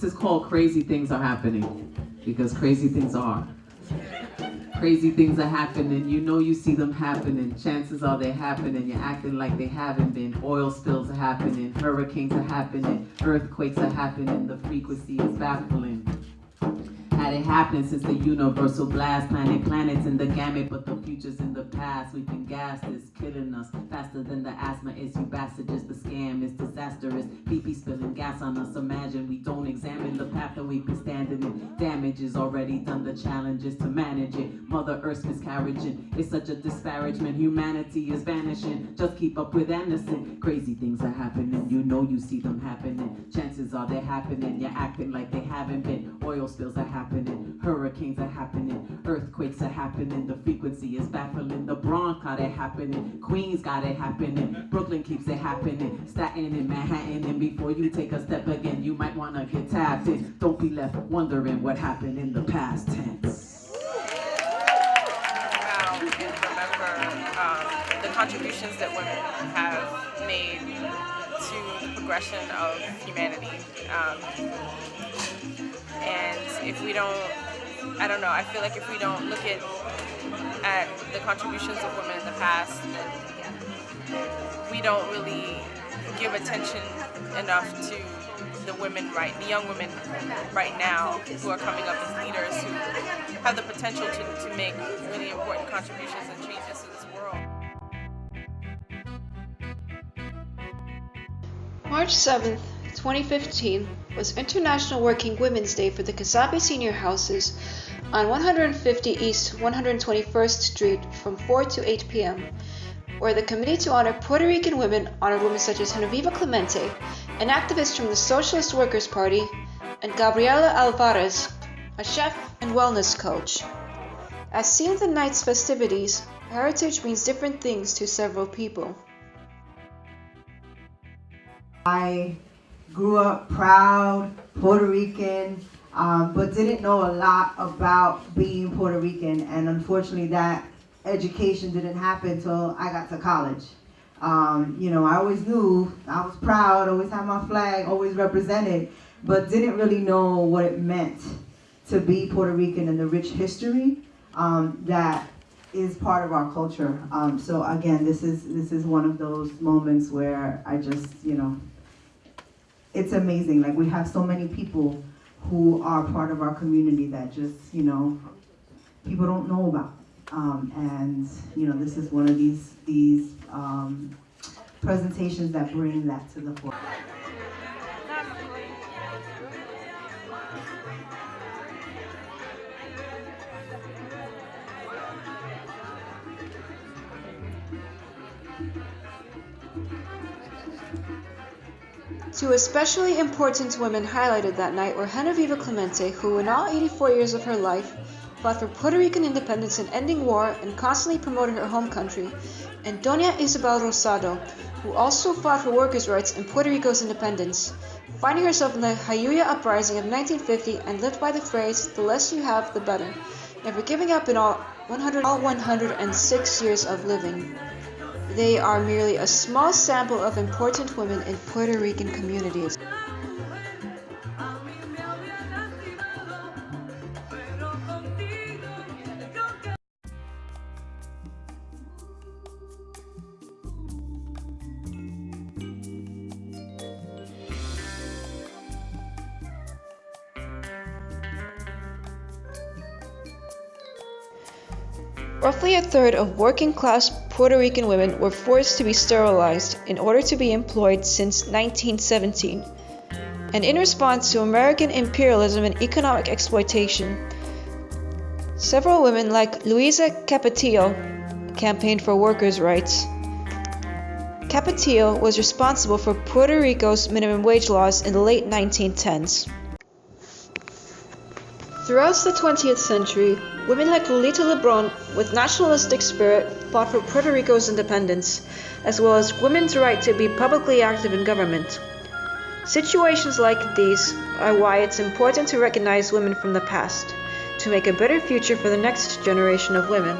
This is called Crazy Things Are Happening because crazy things are. Crazy things are happening. You know you see them happening. Chances are they're happening. You're acting like they haven't been. Oil spills are happening. Hurricanes are happening. Earthquakes are happening. The frequency is baffling had it happened since the universal blast planet planets in the gamut but the future's in the past. We've been gassed it's killing us faster than the asthma is. You bastards the scam is disastrous. BP spilling gas on us. Imagine we don't examine the path that we've been standing in. Damage is already done. The challenge is to manage it. Mother earth's miscarriaging it's such a disparagement. Humanity is vanishing. Just keep up with Anderson. Crazy things are happening. You know you see them happening. Chances are they're happening. You're acting like they haven't been. Oil spills are happening happening, hurricanes are happening, earthquakes are happening, the frequency is baffling, the Bronx got it happening, Queens got it happening, Brooklyn keeps it happening, Staten and Manhattan, and before you take a step again, you might wanna get tapped in. Don't be left wondering what happened in the past tense. remember um, the contributions that women have made to the progression of humanity. Um, and if we don't, I don't know, I feel like if we don't look at, at the contributions of women in the past, then we don't really give attention enough to the women right, the young women right now who are coming up as leaders who have the potential to, to make really important contributions and changes to this world. March 7th, 2015 was International Working Women's Day for the Casabe Senior Houses on 150 East 121st Street from 4 to 8 p.m., where the Committee to Honor Puerto Rican Women honored women such as Genevieve Clemente, an activist from the Socialist Workers' Party, and Gabriela Alvarez, a chef and wellness coach. As seen in the night's festivities, heritage means different things to several people. I grew up proud Puerto Rican, um, but didn't know a lot about being Puerto Rican. And unfortunately, that education didn't happen until I got to college. Um, you know, I always knew I was proud, always had my flag, always represented, but didn't really know what it meant to be Puerto Rican and the rich history um, that is part of our culture. Um, so again, this is this is one of those moments where I just, you know, it's amazing. Like we have so many people who are part of our community that just, you know, people don't know about. Um, and, you know, this is one of these, these um, presentations that bring that to the fore. Two especially important women highlighted that night were Genevieve Clemente, who in all 84 years of her life fought for Puerto Rican independence and ending war and constantly promoted her home country, and Doña Isabel Rosado, who also fought for workers' rights and Puerto Rico's independence, finding herself in the Jayuya uprising of 1950 and lived by the phrase, the less you have, the better, never giving up in all 100, all 106 years of living. They are merely a small sample of important women in Puerto Rican communities. Roughly a third of working class Puerto Rican women were forced to be sterilized in order to be employed since 1917. And in response to American imperialism and economic exploitation, several women like Luisa Capetillo campaigned for workers' rights. Capetillo was responsible for Puerto Rico's minimum wage laws in the late 1910s. Throughout the 20th century, women like Lolita Lebron, with nationalistic spirit, fought for Puerto Rico's independence, as well as women's right to be publicly active in government. Situations like these are why it's important to recognize women from the past, to make a better future for the next generation of women.